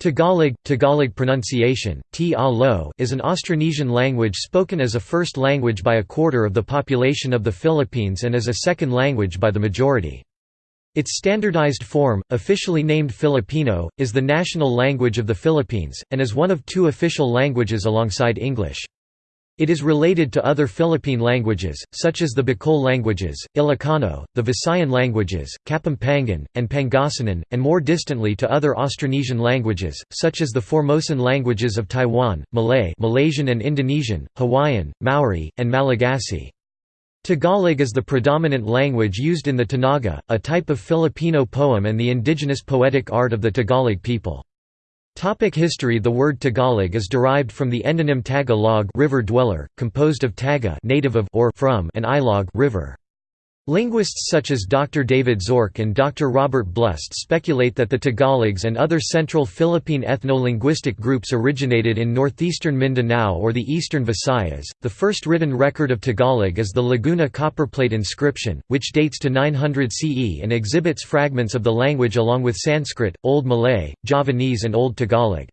Tagalog, Tagalog pronunciation, t is an Austronesian language spoken as a first language by a quarter of the population of the Philippines and as a second language by the majority. Its standardized form, officially named Filipino, is the national language of the Philippines, and is one of two official languages alongside English. It is related to other Philippine languages, such as the Bicol languages, Ilocano, the Visayan languages, Kapampangan, and Pangasinan, and more distantly to other Austronesian languages, such as the Formosan languages of Taiwan, Malay Malaysian and Indonesian, Hawaiian, Maori, and Malagasy. Tagalog is the predominant language used in the Tanaga, a type of Filipino poem and the indigenous poetic art of the Tagalog people. Topic history The word Tagalog is derived from the endonym Taga-log river dweller, composed of taga native of or from and ilog river. Linguists such as Dr. David Zorc and Dr. Robert Blust speculate that the Tagalogs and other central Philippine ethno-linguistic groups originated in northeastern Mindanao or the eastern Visayas. The first written record of Tagalog is the Laguna copperplate inscription, which dates to 900 CE and exhibits fragments of the language along with Sanskrit, Old Malay, Javanese and Old Tagalog.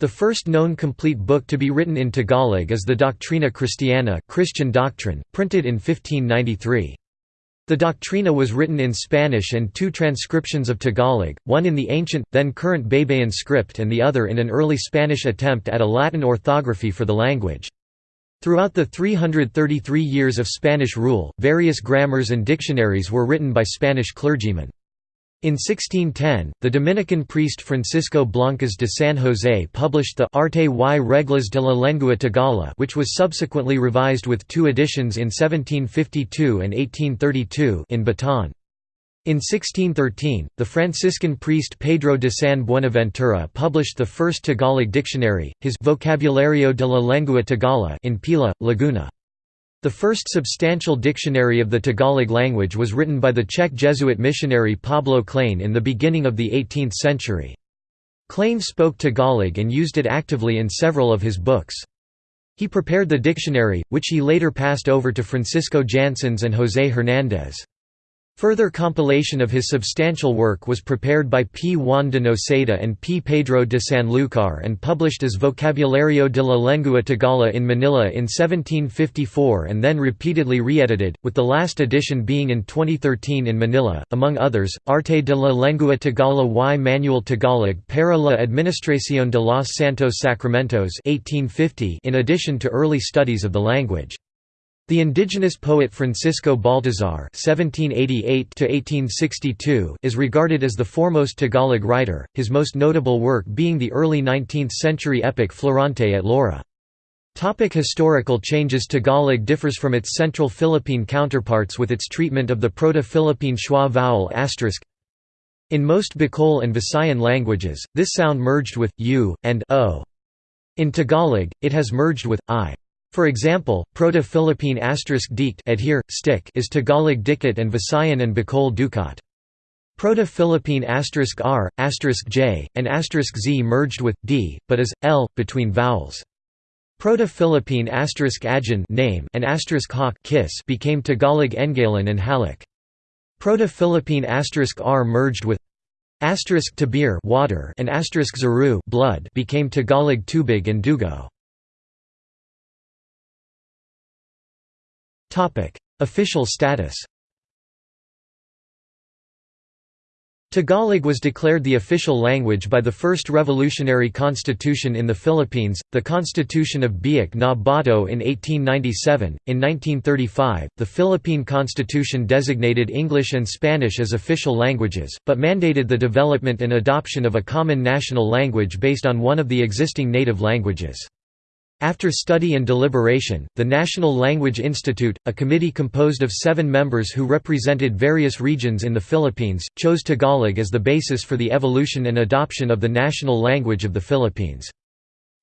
The first known complete book to be written in Tagalog is the Doctrina Christiana Christian Doctrine, printed in 1593. The Doctrina was written in Spanish and two transcriptions of Tagalog, one in the ancient, then current Baybayin script and the other in an early Spanish attempt at a Latin orthography for the language. Throughout the 333 years of Spanish rule, various grammars and dictionaries were written by Spanish clergymen. In 1610, the Dominican priest Francisco Blancas de San José published the Arte y Reglas de la Lengua Tagala which was subsequently revised with two editions in 1752 and 1832 in Bataan. In 1613, the Franciscan priest Pedro de San Buenaventura published the first Tagalog dictionary, his Vocabulario de la Lengua Tagala in Pila, Laguna. The first substantial dictionary of the Tagalog language was written by the Czech Jesuit missionary Pablo Clain in the beginning of the 18th century. Clain spoke Tagalog and used it actively in several of his books. He prepared the dictionary, which he later passed over to Francisco Jansens and José Hernández. Further compilation of his substantial work was prepared by P. Juan de Noceda and P. Pedro de Sanlúcar and published as Vocabulario de la Lengua Tagala in Manila in 1754 and then repeatedly re-edited, with the last edition being in 2013 in Manila, among others, Arte de la Lengua Tagala y Manual Tagalog para la Administración de los Santos Sacramentos 1850 in addition to early studies of the language. The indigenous poet Francisco Baltazar (1788–1862) is regarded as the foremost Tagalog writer, his most notable work being the early 19th-century epic Florante at Laura. Topic historical changes Tagalog differs from its central Philippine counterparts with its treatment of the Proto-Philippine schwa vowel asterisk. In most Bicol and Visayan languages, this sound merged with u and o. In Tagalog, it has merged with i. For example, Proto-Philippine dict adhere, stick is Tagalog dikit and Visayan and Bicol dukat. Proto-Philippine asterisk r, asterisk j, and asterisk z merged with d, but as l between vowels. Proto-Philippine ajan name and asterisk hawk kiss became Tagalog engalan and halik. Proto-Philippine asterisk r merged with asterisk tabir water and asterisk zaru blood became Tagalog tubig and dugo. Official status Tagalog was declared the official language by the first revolutionary constitution in the Philippines, the Constitution of Biak na Bato in 1897. In 1935, the Philippine Constitution designated English and Spanish as official languages, but mandated the development and adoption of a common national language based on one of the existing native languages. After study and deliberation, the National Language Institute, a committee composed of seven members who represented various regions in the Philippines, chose Tagalog as the basis for the evolution and adoption of the national language of the Philippines.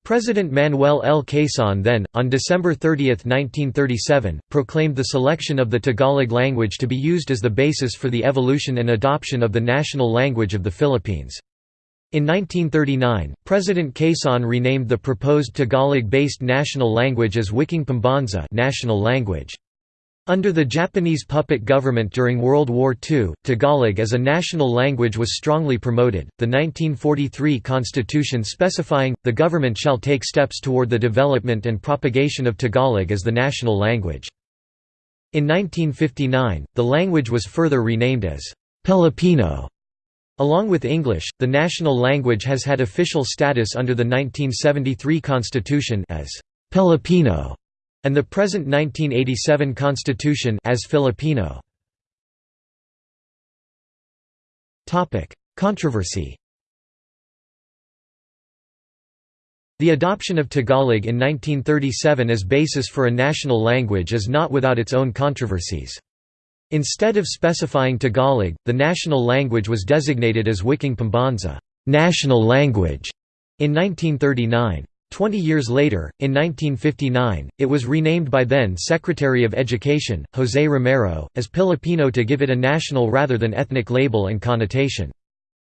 President Manuel L. Quezon then, on December 30, 1937, proclaimed the selection of the Tagalog language to be used as the basis for the evolution and adoption of the national language of the Philippines. In 1939, President Quezon renamed the proposed Tagalog-based national language as Wikang Pambansa national language. Under the Japanese puppet government during World War II, Tagalog as a national language was strongly promoted. The 1943 constitution specifying, the government shall take steps toward the development and propagation of Tagalog as the national language. In 1959, the language was further renamed as Filipino. Along with English, the national language has had official status under the 1973 constitution as Filipino and the present 1987 constitution as Filipino. Topic: Controversy. The adoption of Tagalog in 1937 as basis for a national language is not without its own controversies. Instead of specifying Tagalog, the national language was designated as Wikang Pambansa national language", in 1939. Twenty years later, in 1959, it was renamed by then Secretary of Education, José Romero, as Pilipino to give it a national rather than ethnic label and connotation.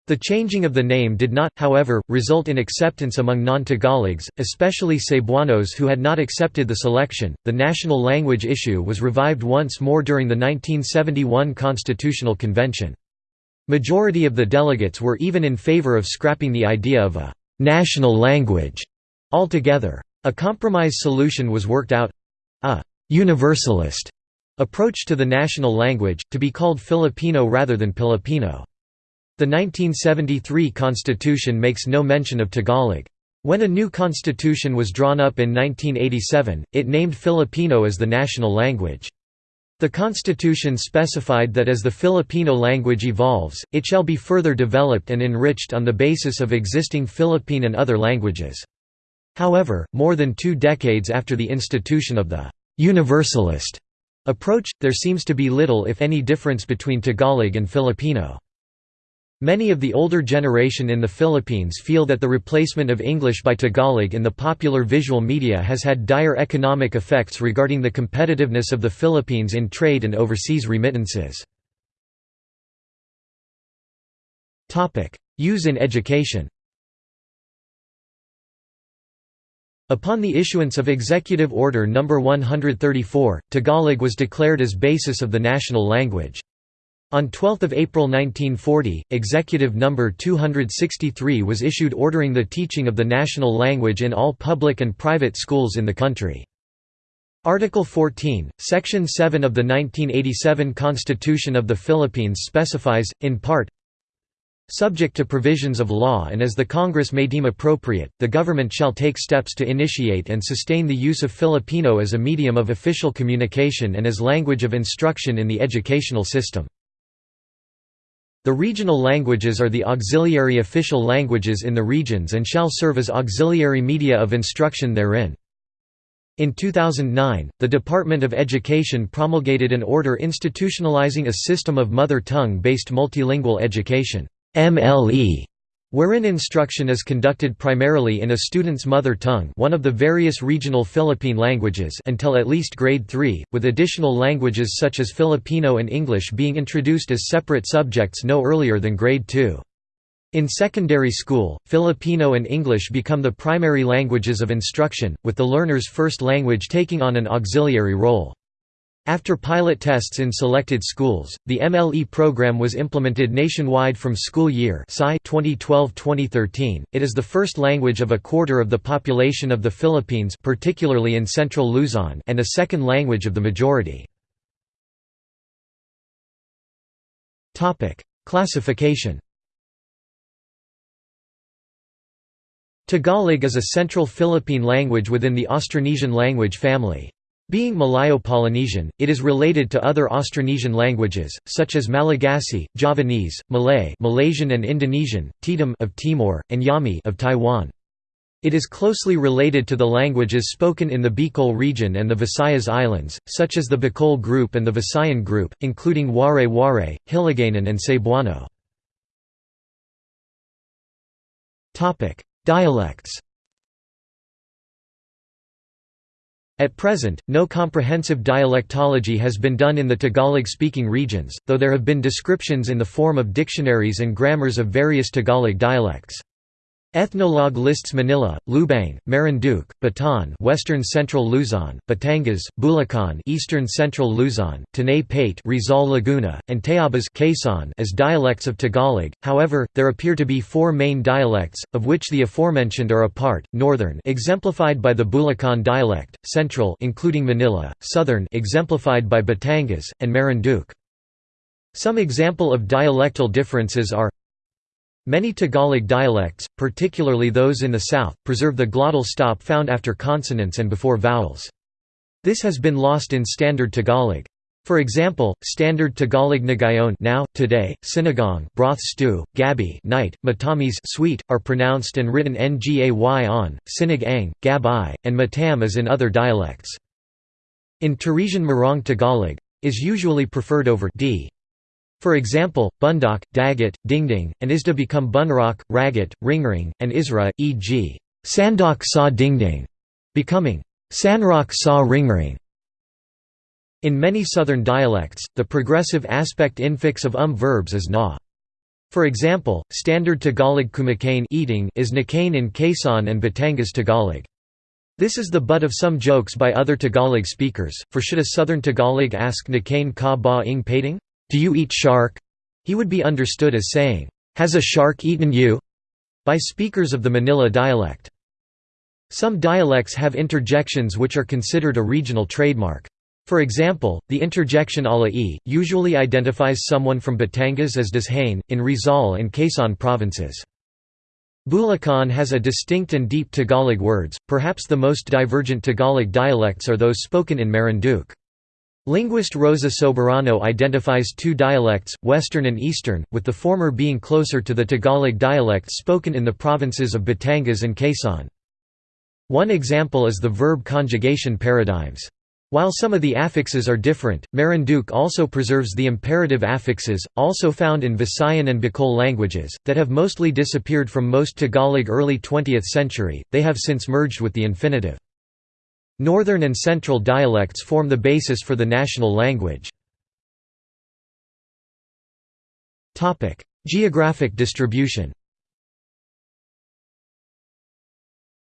The changing of the name did not, however, result in acceptance among non Tagalogs, especially Cebuanos who had not accepted the selection. The national language issue was revived once more during the 1971 Constitutional Convention. Majority of the delegates were even in favor of scrapping the idea of a national language Altogether. A compromise solution was worked out—a «universalist» approach to the national language, to be called Filipino rather than Pilipino. The 1973 constitution makes no mention of Tagalog. When a new constitution was drawn up in 1987, it named Filipino as the national language. The constitution specified that as the Filipino language evolves, it shall be further developed and enriched on the basis of existing Philippine and other languages. However, more than two decades after the institution of the «universalist» approach, there seems to be little if any difference between Tagalog and Filipino. Many of the older generation in the Philippines feel that the replacement of English by Tagalog in the popular visual media has had dire economic effects regarding the competitiveness of the Philippines in trade and overseas remittances. Use in education Upon the issuance of Executive Order No. 134, Tagalog was declared as basis of the national language. On 12 April 1940, Executive No. 263 was issued ordering the teaching of the national language in all public and private schools in the country. Article 14, Section 7 of the 1987 Constitution of the Philippines specifies, in part, Subject to provisions of law and as the Congress may deem appropriate, the government shall take steps to initiate and sustain the use of Filipino as a medium of official communication and as language of instruction in the educational system. The regional languages are the auxiliary official languages in the regions and shall serve as auxiliary media of instruction therein. In 2009, the Department of Education promulgated an order institutionalizing a system of mother tongue-based multilingual education. MLE wherein instruction is conducted primarily in a student's mother tongue one of the various regional Philippine languages until at least grade 3, with additional languages such as Filipino and English being introduced as separate subjects no earlier than grade 2. In secondary school, Filipino and English become the primary languages of instruction, with the learner's first language taking on an auxiliary role. After pilot tests in selected schools, the MLE program was implemented nationwide from school year 2012-2013. It is the first language of a quarter of the population of the Philippines, particularly in central Luzon, and a second language of the majority. Topic: Classification. Tagalog is a central Philippine language within the Austronesian language family. Being Malayo-Polynesian, it is related to other Austronesian languages, such as Malagasy, Javanese, Malay Malaysian and Indonesian, Tetum of Timor, and Yami of Taiwan. It is closely related to the languages spoken in the Bicol region and the Visayas Islands, such as the Bicol group and the Visayan group, including Waray-Waray, Hiligaynon and Cebuano. Dialects At present, no comprehensive dialectology has been done in the Tagalog-speaking regions, though there have been descriptions in the form of dictionaries and grammars of various Tagalog dialects. Ethnologue lists Manila, Lubang, Marinduque, Bataan, Western Central Luzon, Batangas, Bulacan, Eastern Central Luzon, Tanay Paete, Rizal Laguna, and Tayabas Quezon as dialects of Tagalog. However, there appear to be four main dialects, of which the aforementioned are a part: Northern, exemplified by the Bulacan dialect; Central, including Manila; Southern, exemplified by Batangas, and Marinduque. Some example of dialectal differences are Many Tagalog dialects, particularly those in the south, preserve the glottal stop found after consonants and before vowels. This has been lost in Standard Tagalog. For example, Standard Tagalog Nagayon now, today, Sinigang broth stew, gabi night, matamis sweet, are pronounced and written ngay on, sinig ang, gab and matam as in other dialects. In Teresian Morong Tagalog, is usually preferred over d. For example, bundok, dagat, dingding, and isda become bunrak, ragat, ringring, and isra, e.g. sandok sa dingding, becoming sanrak sa ringring. In many southern dialects, the progressive aspect infix of um verbs is na. For example, Standard Tagalog kumakain eating is nakain in Quezon and Batangas Tagalog. This is the butt of some jokes by other Tagalog speakers, for should a southern Tagalog ask nakain ka ba ing pating? Do you eat shark? He would be understood as saying, Has a shark eaten you? by speakers of the Manila dialect. Some dialects have interjections which are considered a regional trademark. For example, the interjection ala e, usually identifies someone from Batangas as does in Rizal and Quezon provinces. Bulacan has a distinct and deep Tagalog words, perhaps the most divergent Tagalog dialects are those spoken in Marinduque. Linguist Rosa Soberano identifies two dialects, Western and Eastern, with the former being closer to the Tagalog dialects spoken in the provinces of Batangas and Quezon. One example is the verb conjugation paradigms. While some of the affixes are different, Marinduque also preserves the imperative affixes, also found in Visayan and Bicol languages, that have mostly disappeared from most Tagalog early 20th century, they have since merged with the infinitive. Northern and Central dialects form the basis for the national language. Geographic distribution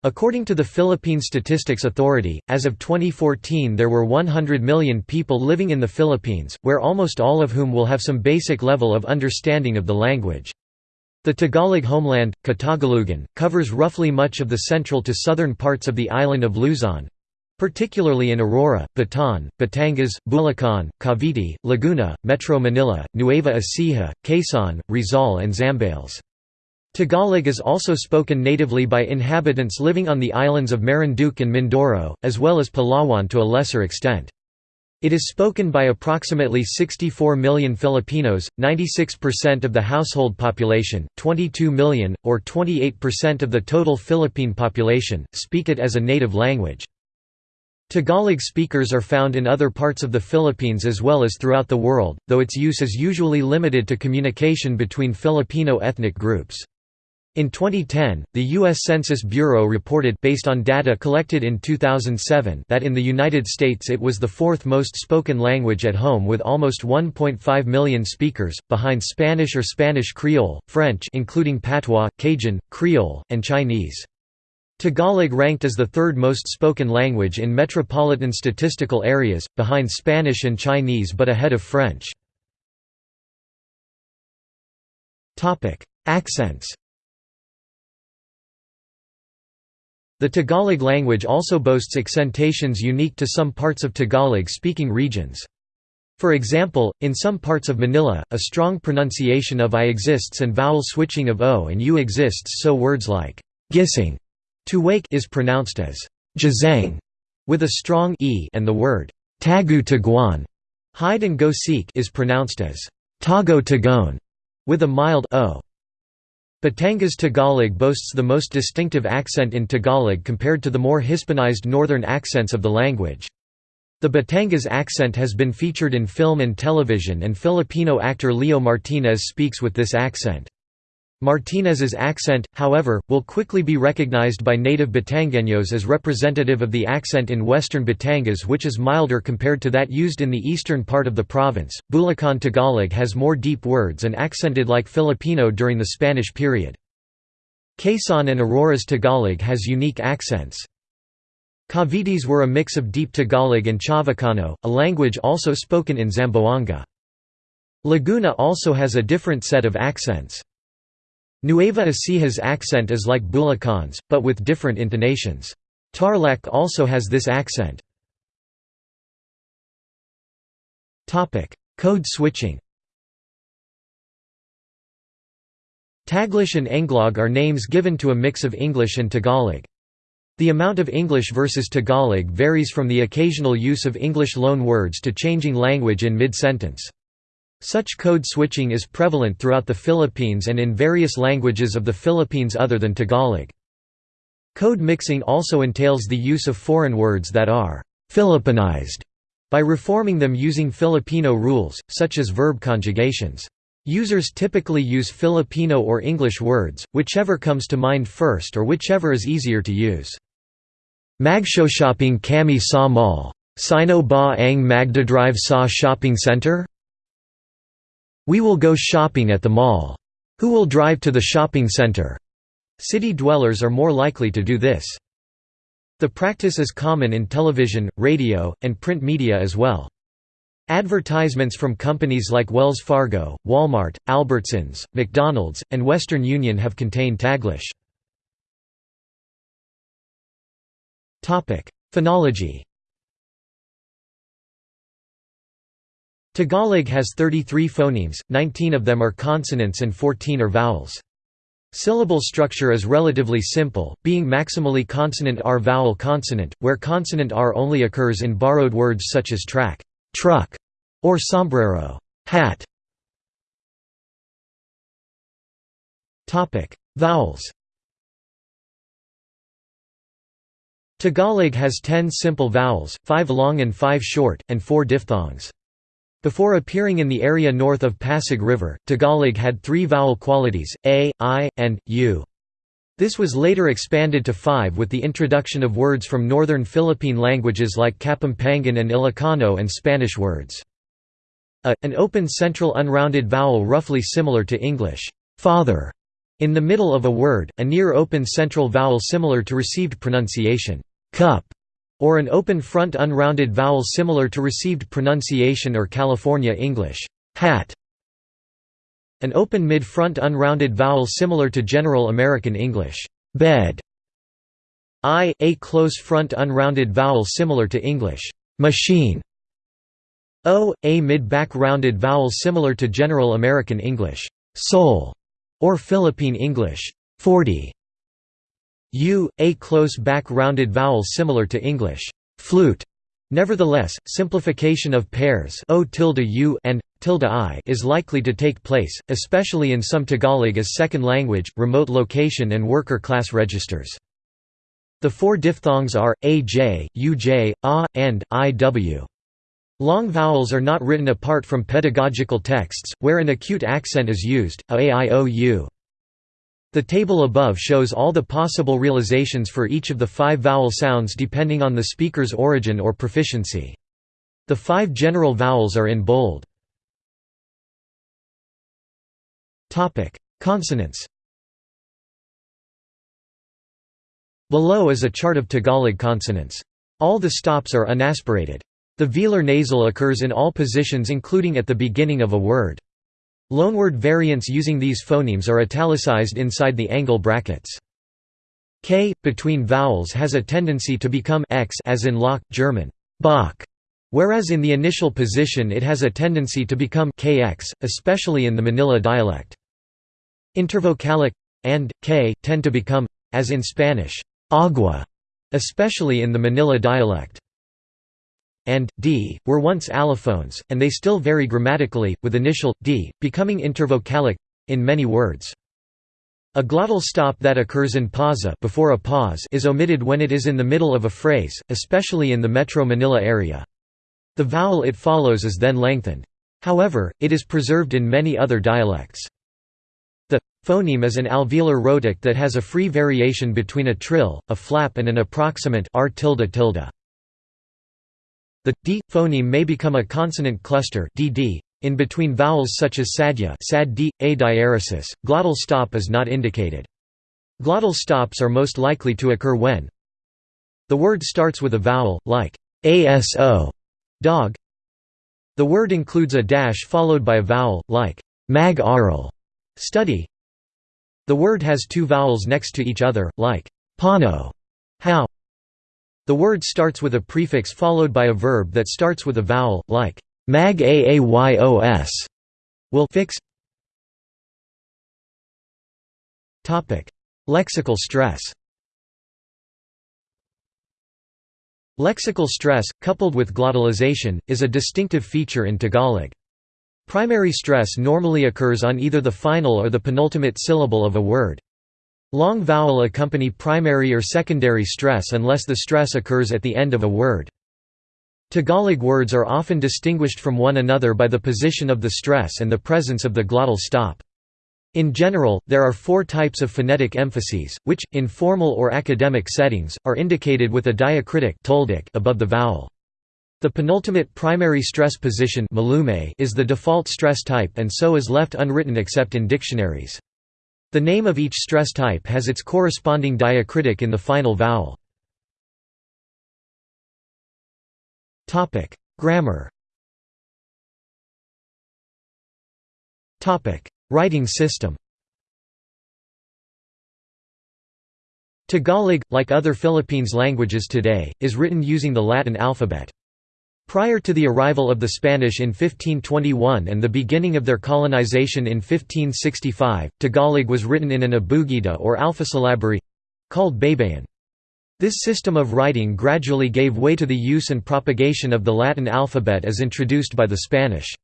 According to the Philippine Statistics Authority, as of 2014 there were 100 million people living in the Philippines, where almost all of whom will have some basic level of understanding of the language. The Tagalog homeland, Katagalugan, covers roughly much of the central to southern parts of the island of Luzon, particularly in Aurora, Bataan, Batangas, Bulacan, Cavite, Laguna, Metro Manila, Nueva Ecija, Quezon, Rizal and Zambales. Tagalog is also spoken natively by inhabitants living on the islands of Marinduque and Mindoro, as well as Palawan to a lesser extent. It is spoken by approximately 64 million Filipinos, 96% of the household population, 22 million, or 28% of the total Philippine population, speak it as a native language. Tagalog speakers are found in other parts of the Philippines as well as throughout the world, though its use is usually limited to communication between Filipino ethnic groups. In 2010, the U.S. Census Bureau reported based on data collected in 2007 that in the United States it was the fourth most spoken language at home with almost 1.5 million speakers, behind Spanish or Spanish Creole, French including Patois, Cajun, Creole, and Chinese. Tagalog ranked as the third most spoken language in metropolitan statistical areas, behind Spanish and Chinese but ahead of French. Accents The Tagalog language also boasts accentations unique to some parts of Tagalog-speaking regions. For example, in some parts of Manila, a strong pronunciation of I exists and vowel switching of O and U exists so words like gising to wake is pronounced as jazang with a strong e and the word tagu taguan hide and go seek is pronounced as tago tagon with a mild o. Batangas Tagalog boasts the most distinctive accent in Tagalog compared to the more Hispanized northern accents of the language. The Batangas accent has been featured in film and television and Filipino actor Leo Martinez speaks with this accent. Martinez's accent, however, will quickly be recognized by native Batangueños as representative of the accent in western Batangas which is milder compared to that used in the eastern part of the province. Bulacan Tagalog has more deep words and accented like Filipino during the Spanish period. Quezon and Aurora's Tagalog has unique accents. Cavites were a mix of Deep Tagalog and Chavacano, a language also spoken in Zamboanga. Laguna also has a different set of accents. Nueva Ecija's accent is like Bulacan's, but with different intonations. Tarlac also has this accent. Code switching Taglish and Englog are names given to a mix of English and Tagalog. The amount of English versus Tagalog varies from the occasional use of English loan words to changing language in mid-sentence. Such code switching is prevalent throughout the Philippines and in various languages of the Philippines other than Tagalog. Code mixing also entails the use of foreign words that are «Philippinized» by reforming them using Filipino rules, such as verb conjugations. Users typically use Filipino or English words, whichever comes to mind first or whichever is easier to use. Magshopping kami sa mall. Sino ba ang magdadrive sa shopping center? We will go shopping at the mall. Who will drive to the shopping center? City dwellers are more likely to do this. The practice is common in television, radio, and print media as well. Advertisements from companies like Wells Fargo, Walmart, Albertsons, McDonald's, and Western Union have contained Taglish. Phonology Tagalog has 33 phonemes, 19 of them are consonants and 14 are vowels. Syllable structure is relatively simple, being maximally consonant R vowel consonant, where consonant R only occurs in borrowed words such as track truck, or sombrero hat. Vowels Tagalog has ten simple vowels, five long and five short, and four diphthongs. Before appearing in the area north of Pasig River, Tagalog had three vowel qualities, a, i, and u. This was later expanded to five with the introduction of words from northern Philippine languages like Kapampangan and Ilocano and Spanish words. A, an open central unrounded vowel roughly similar to English, father, in the middle of a word, a near open central vowel similar to received pronunciation, cup, or an open front unrounded vowel similar to received pronunciation or California English, hat. An open mid-front unrounded vowel similar to General American English, bed. I, a close front unrounded vowel similar to English, machine. O, a mid-back rounded vowel similar to General American English, soul, or Philippine English, 40. U, a close back rounded vowel similar to English, flute. Nevertheless, simplification of pairs o u and i is likely to take place, especially in some Tagalog as second language, remote location and worker class registers. The four diphthongs are aj, uj, a, and iw. Long vowels are not written apart from pedagogical texts, where an acute accent is used, a, a, i, o, u. The table above shows all the possible realizations for each of the five vowel sounds depending on the speaker's origin or proficiency. The five general vowels are in bold. Consonants Below is a chart of Tagalog consonants. All the stops are unaspirated. The velar nasal occurs in all positions including at the beginning of a word. Loanword variants using these phonemes are italicized inside the angle brackets. K, between vowels has a tendency to become x as in loch, German, Bach, whereas in the initial position it has a tendency to become kx, especially in the Manila dialect. Intervocalic and k tend to become as in Spanish, agua, especially in the Manila dialect and d were once allophones, and they still vary grammatically, with initial d becoming intervocalic in many words. A glottal stop that occurs in pausa before a pause is omitted when it is in the middle of a phrase, especially in the Metro Manila area. The vowel it follows is then lengthened. However, it is preserved in many other dialects. The phoneme is an alveolar rhotic that has a free variation between a trill, a flap and an approximant r tilde tilde. The d phoneme may become a consonant cluster dd in between vowels such as sadya sad d, a diaresis. Glottal stop is not indicated. Glottal stops are most likely to occur when the word starts with a vowel, like aso dog. The word includes a dash followed by a vowel, like mag study. The word has two vowels next to each other, like pano how. The word starts with a prefix followed by a verb that starts with a vowel, like mag aayos will fix. Topic: Lexical stress Lexical stress, coupled with glottalization, is a distinctive feature in Tagalog. Primary stress normally occurs on either the final or the penultimate syllable of a word. Long vowel accompany primary or secondary stress unless the stress occurs at the end of a word. Tagalog words are often distinguished from one another by the position of the stress and the presence of the glottal stop. In general, there are four types of phonetic emphases, which, in formal or academic settings, are indicated with a diacritic above the vowel. The penultimate primary stress position is the default stress type and so is left unwritten except in dictionaries. The name of each stress type has its corresponding diacritic in the final vowel. Grammar Writing system Tagalog, like other Philippines languages today, is written using the Latin alphabet. Prior to the arrival of the Spanish in 1521 and the beginning of their colonization in 1565, Tagalog was written in an abugida or alphasyllabary—called Baybayin. This system of writing gradually gave way to the use and propagation of the Latin alphabet as introduced by the Spanish.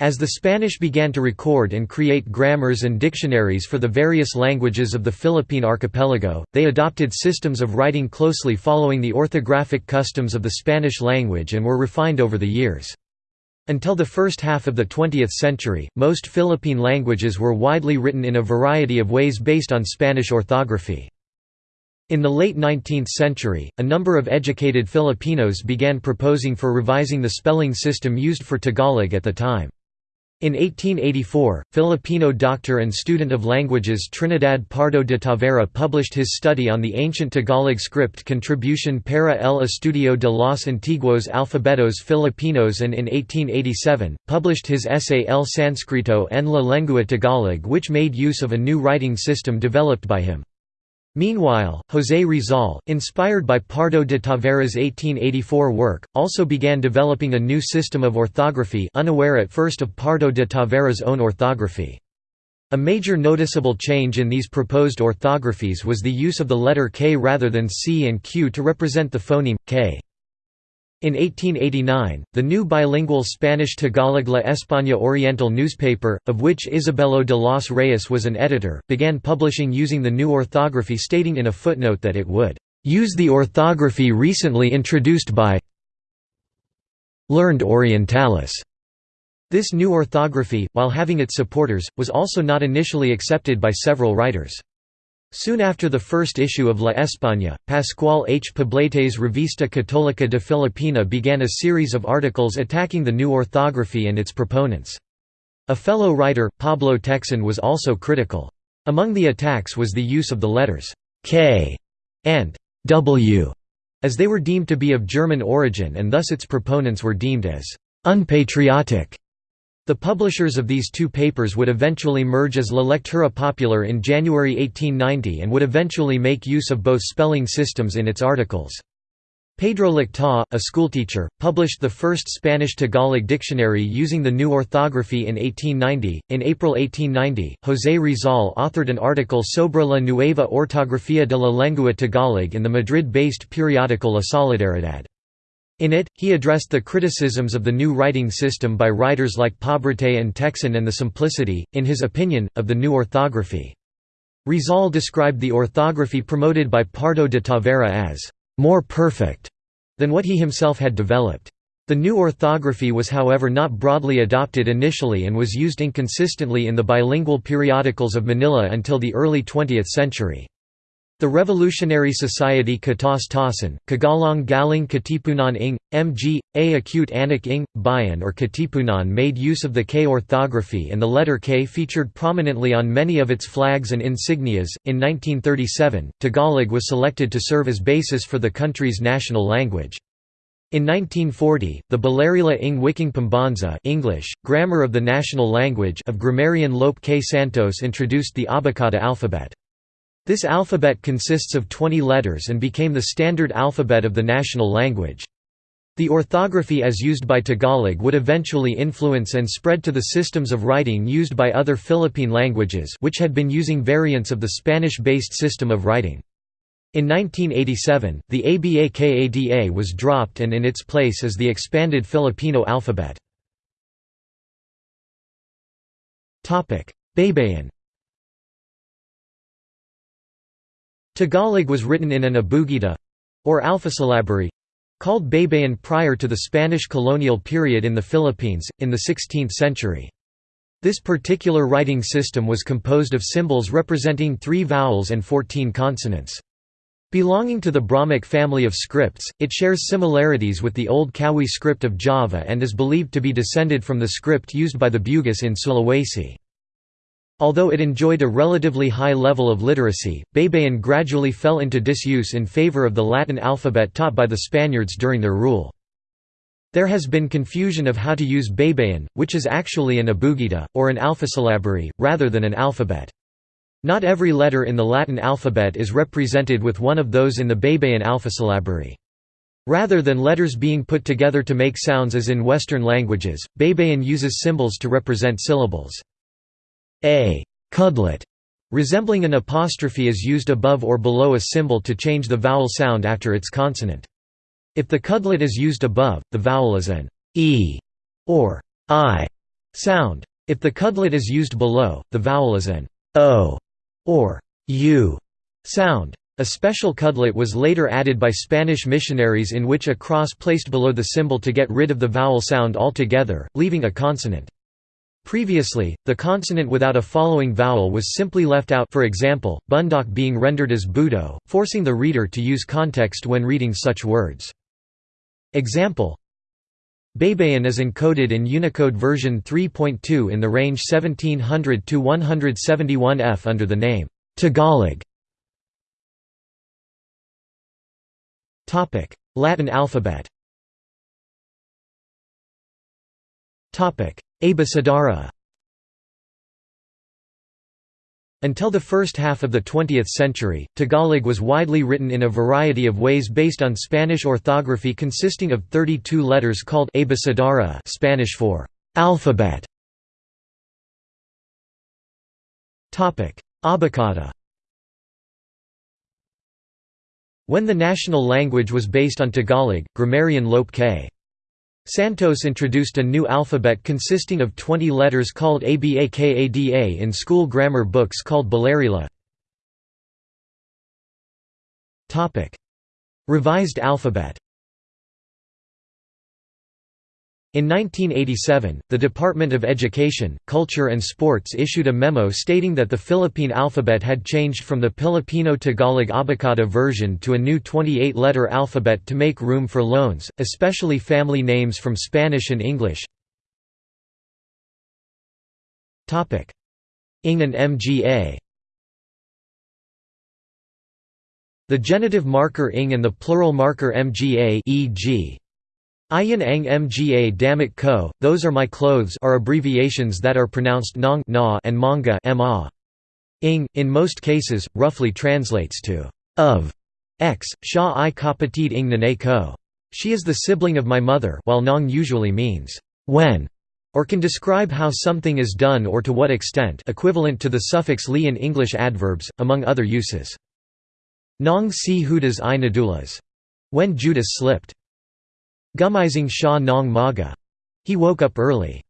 As the Spanish began to record and create grammars and dictionaries for the various languages of the Philippine archipelago, they adopted systems of writing closely following the orthographic customs of the Spanish language and were refined over the years. Until the first half of the 20th century, most Philippine languages were widely written in a variety of ways based on Spanish orthography. In the late 19th century, a number of educated Filipinos began proposing for revising the spelling system used for Tagalog at the time. In 1884, Filipino doctor and student of languages Trinidad Pardo de Tavera published his study on the ancient Tagalog script Contribución para el estudio de los antiguos alfabetos filipinos and in 1887, published his essay El Sánscrito en la lengua Tagalog which made use of a new writing system developed by him. Meanwhile, José Rizal, inspired by Pardo de Tavera's 1884 work, also began developing a new system of orthography unaware at first of Pardo de Tavera's own orthography. A major noticeable change in these proposed orthographies was the use of the letter K rather than C and Q to represent the phoneme, K. In 1889, the new bilingual Spanish-Tagalog La España Oriental newspaper, of which Isabelo de los Reyes was an editor, began publishing using the new orthography stating in a footnote that it would "...use the orthography recently introduced by learned Orientalis." This new orthography, while having its supporters, was also not initially accepted by several writers. Soon after the first issue of La España, Pascual H. Poblete's Revista Católica de Filipina began a series of articles attacking the new orthography and its proponents. A fellow writer, Pablo Tecson was also critical. Among the attacks was the use of the letters «K» and «W» as they were deemed to be of German origin and thus its proponents were deemed as «unpatriotic» The publishers of these two papers would eventually merge as La Lectura Popular in January 1890 and would eventually make use of both spelling systems in its articles. Pedro Laktaw, a schoolteacher, published the first Spanish Tagalog dictionary using the new orthography in 1890. In April 1890, José Rizal authored an article sobre la nueva ortografía de la lengua Tagalog in the Madrid-based periodical La Solidaridad. In it, he addressed the criticisms of the new writing system by writers like Poblete and Tecson and the simplicity, in his opinion, of the new orthography. Rizal described the orthography promoted by Pardo de Tavera as more perfect than what he himself had developed. The new orthography was however not broadly adopted initially and was used inconsistently in the bilingual periodicals of Manila until the early 20th century. The Revolutionary Society Katas Tasan, Kagalang Galing Katipunan ing, mg, a acute anak ing, bayan or Katipunan made use of the K orthography and the letter K featured prominently on many of its flags and insignias. In 1937, Tagalog was selected to serve as basis for the country's national language. In 1940, the Balarila ng Wikang Pambansa English, Grammar of the National Language of grammarian Lope K. Santos introduced the Abakada alphabet. This alphabet consists of 20 letters and became the standard alphabet of the national language. The orthography as used by Tagalog would eventually influence and spread to the systems of writing used by other Philippine languages which had been using variants of the Spanish-based system of writing. In 1987, the ABAKADA was dropped and in its place is the expanded Filipino alphabet. Baybayin Tagalog was written in an abugida—or alphasyllabary—called Baybayin prior to the Spanish colonial period in the Philippines, in the 16th century. This particular writing system was composed of symbols representing three vowels and 14 consonants. Belonging to the Brahmic family of scripts, it shares similarities with the Old Kawi script of Java and is believed to be descended from the script used by the Bugis in Sulawesi. Although it enjoyed a relatively high level of literacy, Baybayin gradually fell into disuse in favor of the Latin alphabet taught by the Spaniards during their rule. There has been confusion of how to use Baybayin, which is actually an abugida, or an alphasyllabary, rather than an alphabet. Not every letter in the Latin alphabet is represented with one of those in the Baybayin alphasyllabary. Rather than letters being put together to make sounds as in Western languages, Baybayin uses symbols to represent syllables. A kudlit resembling an apostrophe is used above or below a symbol to change the vowel sound after its consonant. If the kudlit is used above, the vowel is an e or i sound. If the kudlit is used below, the vowel is an o or u sound. A special kudlit was later added by Spanish missionaries in which a cross placed below the symbol to get rid of the vowel sound altogether, leaving a consonant. Previously, the consonant without a following vowel was simply left out for example, bundok being rendered as budo, forcing the reader to use context when reading such words. Example Baybayin is encoded in Unicode version 3.2 in the range 1700 to 171 F under the name Tagalog. Latin alphabet. Topic: Abecedario Until the first half of the 20th century, Tagalog was widely written in a variety of ways based on Spanish orthography consisting of 32 letters called abecedario Spanish for alphabet. Abakada When the national language was based on Tagalog, grammarian Lope K. Santos introduced a new alphabet consisting of 20 letters called ABAKADA in school grammar books called Balarila. Revised alphabet In 1987, the Department of Education, Culture and Sports issued a memo stating that the Philippine alphabet had changed from the Filipino-Tagalog Abakada version to a new 28-letter alphabet to make room for loans, especially family names from Spanish and English. Ing and MGA The genitive marker ing and the plural marker mga e.g. Ayan ang mga damit ko, those are my clothes are abbreviations that are pronounced nong na and manga ma. Ing, in most cases, roughly translates to of x, sha i kapatid ing nane ko. She is the sibling of my mother while nong usually means when, or can describe how something is done or to what extent equivalent to the suffix li in English adverbs, among other uses. Nong si hudas i nadulas. When Judas slipped. Gumising Sha Nong Maga. He woke up early.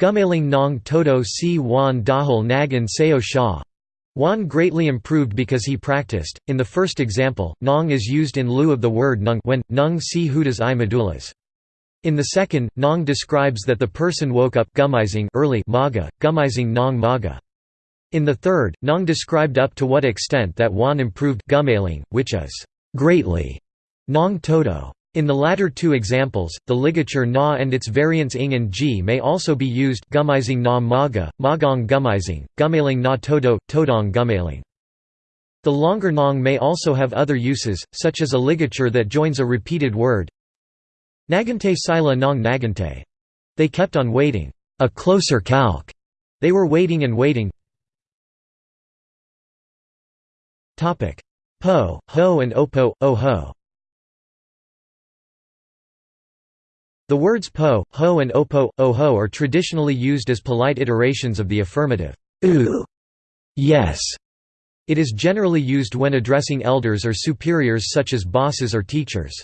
Gumaling Nong Toto Si Wan Dahul Nagan Seo Sha. Wan greatly improved because he practiced. In the first example, Nong is used in lieu of the word Nung when, Nung si hudas i medulas. In the second, Nong describes that the person woke up gumising early maga, gumising Nong Maga. In the third, Nong described up to what extent that Wan improved gummailing, which is greatly Nong Todo. In the latter two examples, the ligature na and its variants ing and ji may also be used gummizing na maga, magong gummizing, gummailing na todo, todong gummailing. The longer nong may also have other uses, such as a ligature that joins a repeated word. Nagante sila nong nagante. They kept on waiting. A closer calc. They were waiting and waiting. Po, ho and opo, oh The words po, ho and opo, oho are traditionally used as polite iterations of the affirmative ooh, yes. It is generally used when addressing elders or superiors such as bosses or teachers.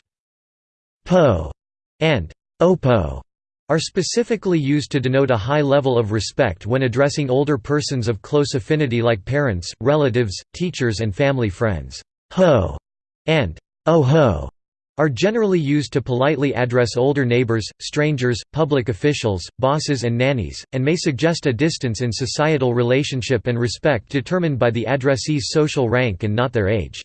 Po and opo are specifically used to denote a high level of respect when addressing older persons of close affinity like parents, relatives, teachers and family friends. Ho and oh ho are generally used to politely address older neighbors, strangers, public officials, bosses and nannies, and may suggest a distance in societal relationship and respect determined by the addressee's social rank and not their age.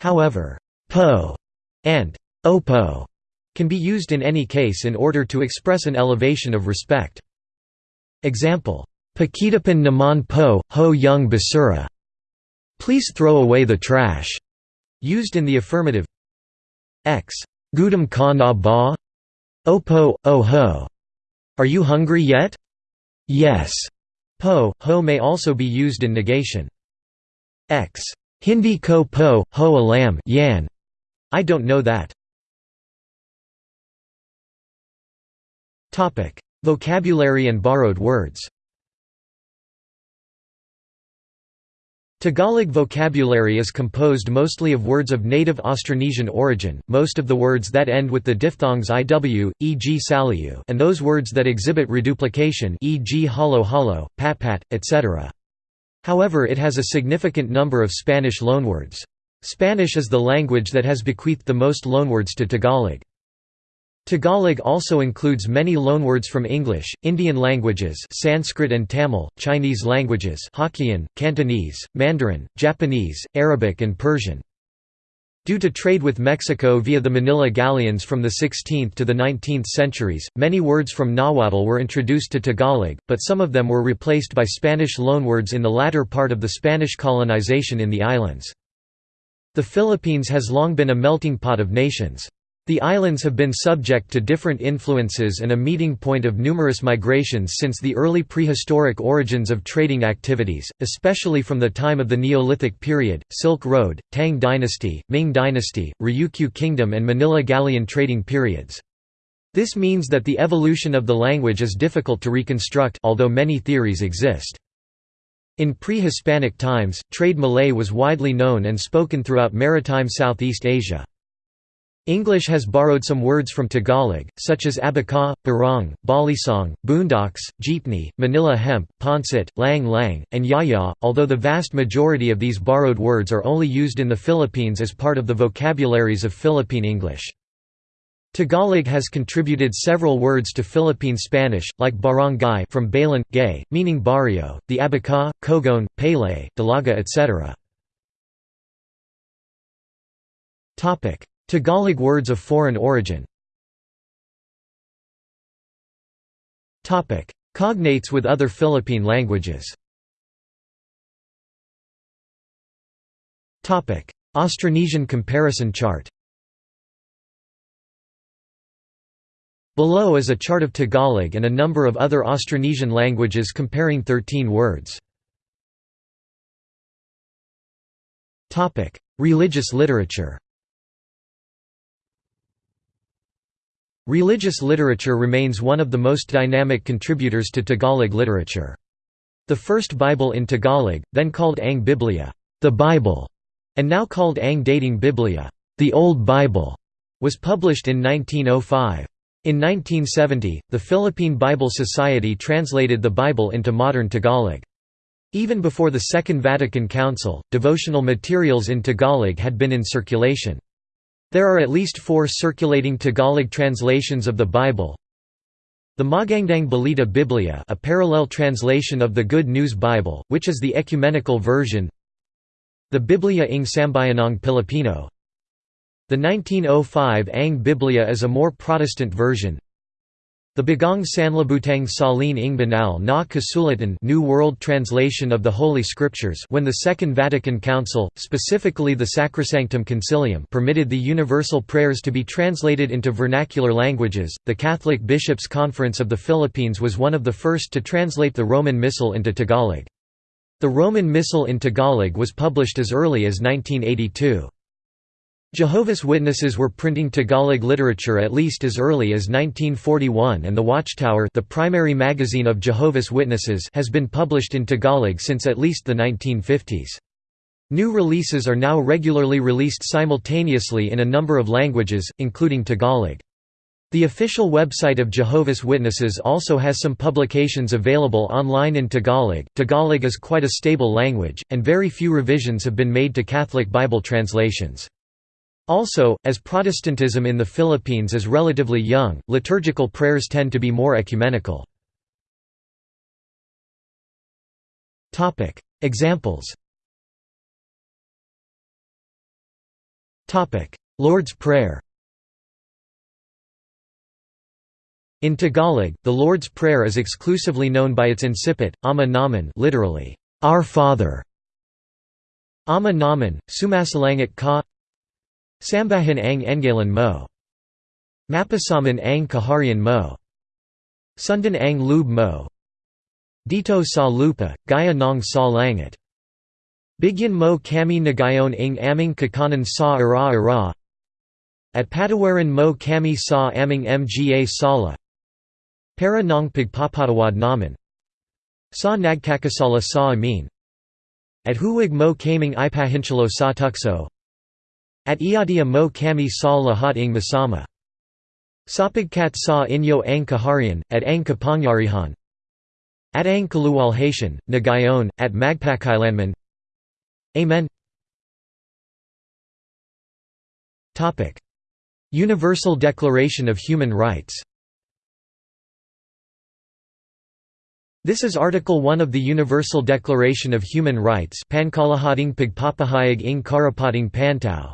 However, po and opo can be used in any case in order to express an elevation of respect. Example, Pakitapan naman po, ho young basura. Please throw away the trash. Used in the affirmative, X. Gudam ka na ba? Opo, oh ho. Are you hungry yet? Yes. Po, ho may also be used in negation. X. Hindi ko po, ho alam yan. I don't know that. Vocabulary and borrowed words Tagalog vocabulary is composed mostly of words of native Austronesian origin, most of the words that end with the diphthongs iw, e.g. saliu and those words that exhibit reduplication e.g. halo, pat pat, etc. However it has a significant number of Spanish loanwords. Spanish is the language that has bequeathed the most loanwords to Tagalog. Tagalog also includes many loanwords from English, Indian languages Sanskrit and Tamil, Chinese languages Hokkien, Cantonese, Mandarin, Japanese, Arabic and Persian. Due to trade with Mexico via the Manila galleons from the 16th to the 19th centuries, many words from Nahuatl were introduced to Tagalog, but some of them were replaced by Spanish loanwords in the latter part of the Spanish colonization in the islands. The Philippines has long been a melting pot of nations. The islands have been subject to different influences and a meeting point of numerous migrations since the early prehistoric origins of trading activities, especially from the time of the Neolithic period, Silk Road, Tang Dynasty, Ming Dynasty, Ryukyu Kingdom and Manila Galleon trading periods. This means that the evolution of the language is difficult to reconstruct although many theories exist. In pre-Hispanic times, trade Malay was widely known and spoken throughout maritime Southeast Asia. English has borrowed some words from Tagalog, such as abaca, barong, balisong, boondocks, jeepney, Manila hemp, pancit, lang lang, and yaya, although the vast majority of these borrowed words are only used in the Philippines as part of the vocabularies of Philippine English. Tagalog has contributed several words to Philippine Spanish, like barangay from balangay, meaning barrio, the abaca, kogon, pele, dalaga etc. Tagalog words of foreign origin. Cognates with other Philippine languages. Austronesian comparison chart. Below is a chart of Tagalog and a number of other Austronesian languages comparing 13 words. Religious literature Religious literature remains one of the most dynamic contributors to Tagalog literature. The first Bible in Tagalog, then called Ang Biblia, the Bible, and now called Ang Dating Biblia, the Old Bible, was published in 1905. In 1970, the Philippine Bible Society translated the Bible into modern Tagalog. Even before the Second Vatican Council, devotional materials in Tagalog had been in circulation. There are at least four circulating Tagalog translations of the Bible. The Magandang Balita Biblia a parallel translation of the Good News Bible, which is the ecumenical version. The Biblia ng Sambayanang Pilipino. The 1905 Ang Biblia is a more Protestant version the Bagong Sanlibutang Salin ng Banal na Kasulatan New World Translation of the Holy Scriptures when the Second Vatican Council, specifically the Sacrosanctum Concilium permitted the universal prayers to be translated into vernacular languages, the Catholic Bishops' Conference of the Philippines was one of the first to translate the Roman Missal into Tagalog. The Roman Missal in Tagalog was published as early as 1982. Jehovah's Witnesses were printing Tagalog literature at least as early as 1941 and The Watchtower the primary magazine of Jehovah's Witnesses has been published in Tagalog since at least the 1950s. New releases are now regularly released simultaneously in a number of languages, including Tagalog. The official website of Jehovah's Witnesses also has some publications available online in Tagalog. Tagalog is quite a stable language, and very few revisions have been made to Catholic Bible translations. Also, as Protestantism in the Philippines is relatively young, liturgical prayers tend to be more ecumenical. Examples Lord's Prayer In Tagalog, the Lord's Prayer is exclusively known by its incipit, Ama Namin literally, Our Father. Ama Namin, Sumasalangit ka Sambahan ang Engalan mo. Mapasaman ang Kaharian mo. Sundan ang lube mo. Dito sa lupa, gaya ng sa langit. Bigyan mo kami nagayon ng aming kakanan sa ara-ara. At patawaran mo kami sa aming mga sala. Para ng pagpapatawad namin. Sa nagkakasala sa amin. At huwag mo kaming ipahinchalo sa tukso. At iadia mo kami sa lahat ng masama. Sapagkat sa inyo ang kaharian, at ang kapangyarihan. At ang kaluwalhatian, na gayon, at magpakailanman. Amen. Universal Declaration of Human Rights This is Article 1 of the Universal Declaration of Human Rights Pankalahating pagpapahayag ng karapating pantao.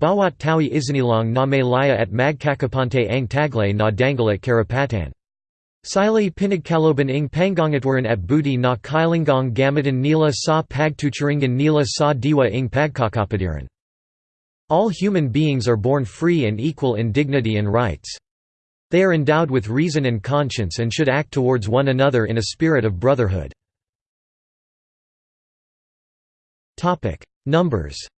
Bawat tawi isinilang na may laya at magkakapante ang taglay na dangal at karapatan. Sili pinagkaloban ing pangangatwaran at buti na kailangang gamitan nila sa pagtuturingan nila sa diwa ing pagkakapatiran. All human beings are born free and equal in dignity and rights. They are endowed with reason and conscience and should act towards one another in a spirit of brotherhood. Numbers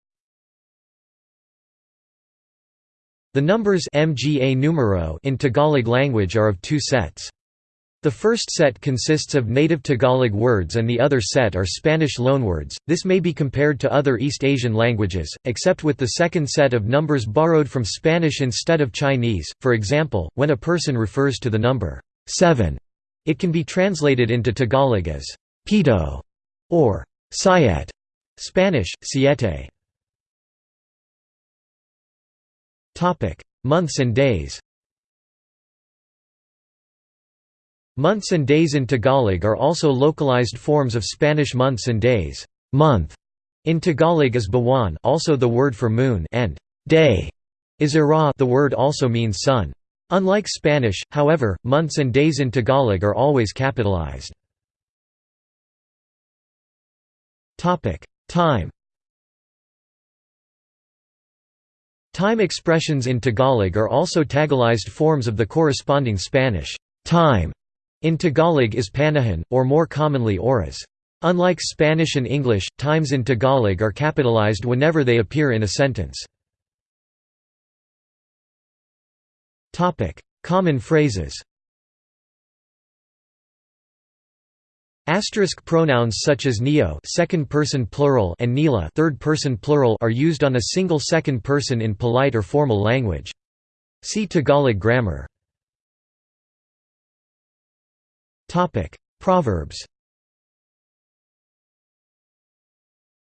The numbers mga numero in Tagalog language are of two sets. The first set consists of native Tagalog words and the other set are Spanish loanwords. This may be compared to other East Asian languages, except with the second set of numbers borrowed from Spanish instead of Chinese. For example, when a person refers to the number 7, it can be translated into Tagalog as pito or siete, Spanish siete. Months and days. Months and days in Tagalog are also localized forms of Spanish months and days. Month in Tagalog is buwan, also the word for moon, and day is ira, the word also means sun. Unlike Spanish, however, months and days in Tagalog are always capitalized. Topic: Time Time expressions in Tagalog are also Tagalized forms of the corresponding Spanish time. In Tagalog is panahon, or more commonly oras. Unlike Spanish and English, times in Tagalog are capitalized whenever they appear in a sentence. Common phrases Asterisk pronouns such as neo second person plural and nila third person plural are used on a single second person in polite or formal language. See Tagalog grammar. Topic: Proverbs.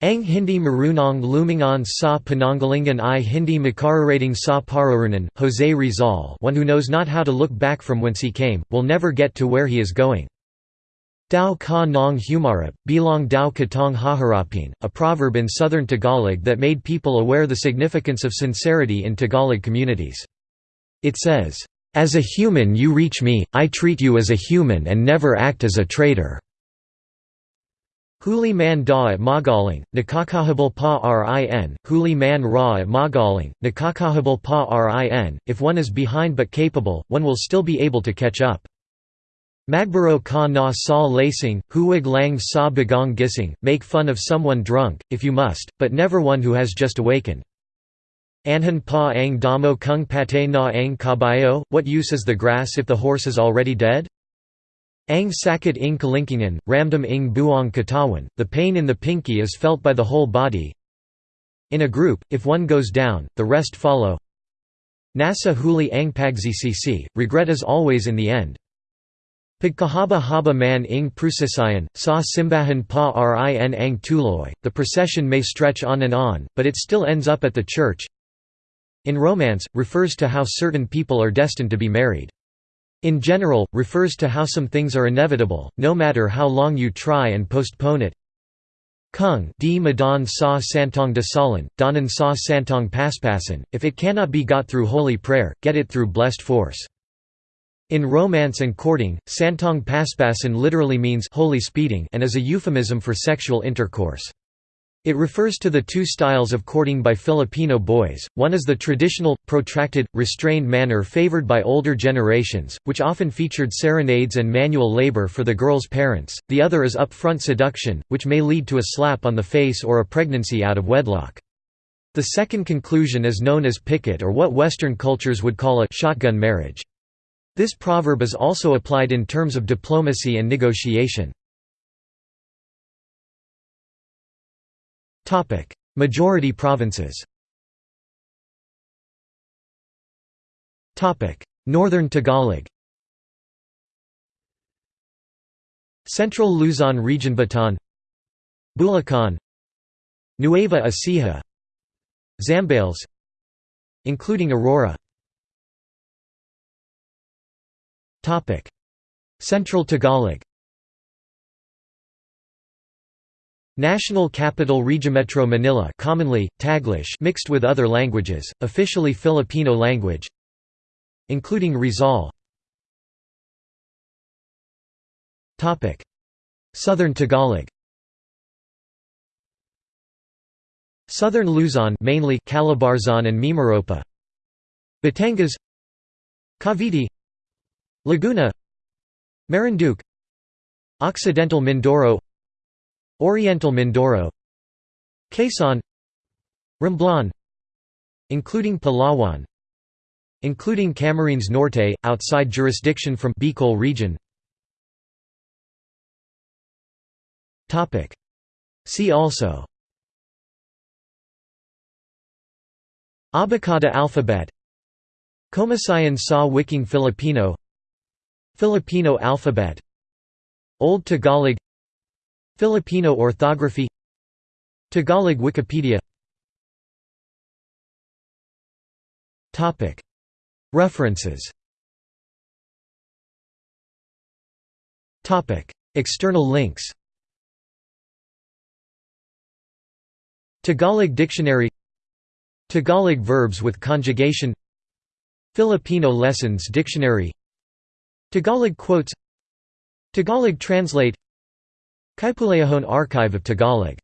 Ang Hindi Marunong Lumingon sa Panangalingan i Hindi Makararating sa Pararunan, Jose Rizal one who knows not how to look back from whence he came, will never get to where he is going. Dao ka nong humarap, bilang dao katong haharapin, a proverb in southern Tagalog that made people aware the significance of sincerity in Tagalog communities. It says, "'As a human you reach me, I treat you as a human and never act as a traitor." Huli man da at magaling, nakakahabal pa rin, huli man ra at magaling, nakakahabal pa rin, if one is behind but capable, one will still be able to catch up. Magbaro ka na sa lacing, huwag lang sa bagong gising, make fun of someone drunk, if you must, but never one who has just awakened. Anhan pa ang damo kung pate na ang kabayo, what use is the grass if the horse is already dead? Ang sakit ing kalingkingan, ramdam ing buong katawan, the pain in the pinky is felt by the whole body. In a group, if one goes down, the rest follow. Nasa huli ang pagzcc, regret is always in the end. Pagkahaba haba man ing prusisayan, sa simbahan pa rin ang tuloy, the procession may stretch on and on, but it still ends up at the church. In romance, refers to how certain people are destined to be married. In general, refers to how some things are inevitable, no matter how long you try and postpone it. Kung di madan sa santong dasalan, danan sa santong paspasan, if it cannot be got through holy prayer, get it through blessed force. In romance and courting, santong paspasan literally means holy speeding and is a euphemism for sexual intercourse. It refers to the two styles of courting by Filipino boys, one is the traditional, protracted, restrained manner favored by older generations, which often featured serenades and manual labor for the girl's parents, the other is upfront seduction, which may lead to a slap on the face or a pregnancy out of wedlock. The second conclusion is known as pikot or what Western cultures would call a shotgun marriage. This proverb is also applied in terms of diplomacy and negotiation. Topic: Majority provinces. Topic: Northern Tagalog. Central Luzon region Bataan Bulacan Nueva Ecija Zambales including Aurora Central Tagalog National Capital Metro Manila commonly, Taglish mixed with other languages, officially Filipino language including Rizal. Southern Tagalog Southern Luzon mainly Calabarzon and Mimaropa. Batangas. Cavite Laguna Marinduque Occidental Mindoro Oriental Mindoro Quezon Romblon including Palawan including Camarines Norte outside jurisdiction from Bicol region. See also. Abakada alphabet. Komisyon sa Wikang Filipino Filipino alphabet Old Tagalog Filipino orthography Tagalog Wikipedia. References. External links. Tagalog Dictionary. Tagalog verbs with conjugation. Filipino Lessons Dictionary Tagalog quotes Tagalog Translate Kaipuleohone Archive of Tagalog